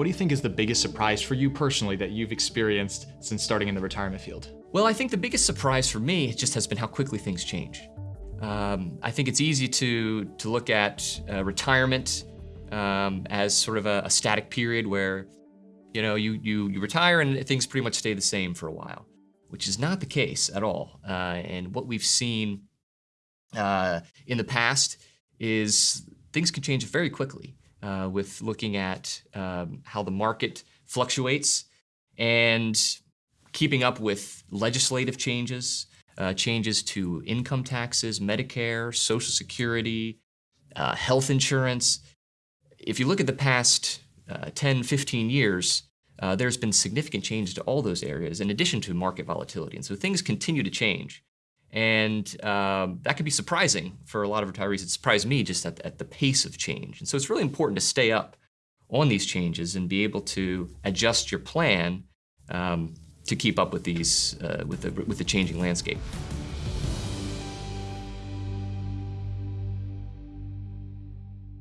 What do you think is the biggest surprise for you personally that you've experienced since starting in the retirement field? Well, I think the biggest surprise for me just has been how quickly things change. Um, I think it's easy to, to look at uh, retirement um, as sort of a, a, static period where, you know, you, you, you retire and things pretty much stay the same for a while, which is not the case at all. Uh, and what we've seen uh, in the past is things can change very quickly uh, with looking at um, how the market fluctuates and keeping up with legislative changes, uh, changes to income taxes, Medicare, Social Security, uh, health insurance. If you look at the past uh, 10, 15 years, uh, there's been significant changes to all those areas in addition to market volatility. And so things continue to change. And um, that can be surprising for a lot of retirees. It surprised me just at, at the pace of change. And so it's really important to stay up on these changes and be able to adjust your plan um, to keep up with these, uh, with, the, with the changing landscape.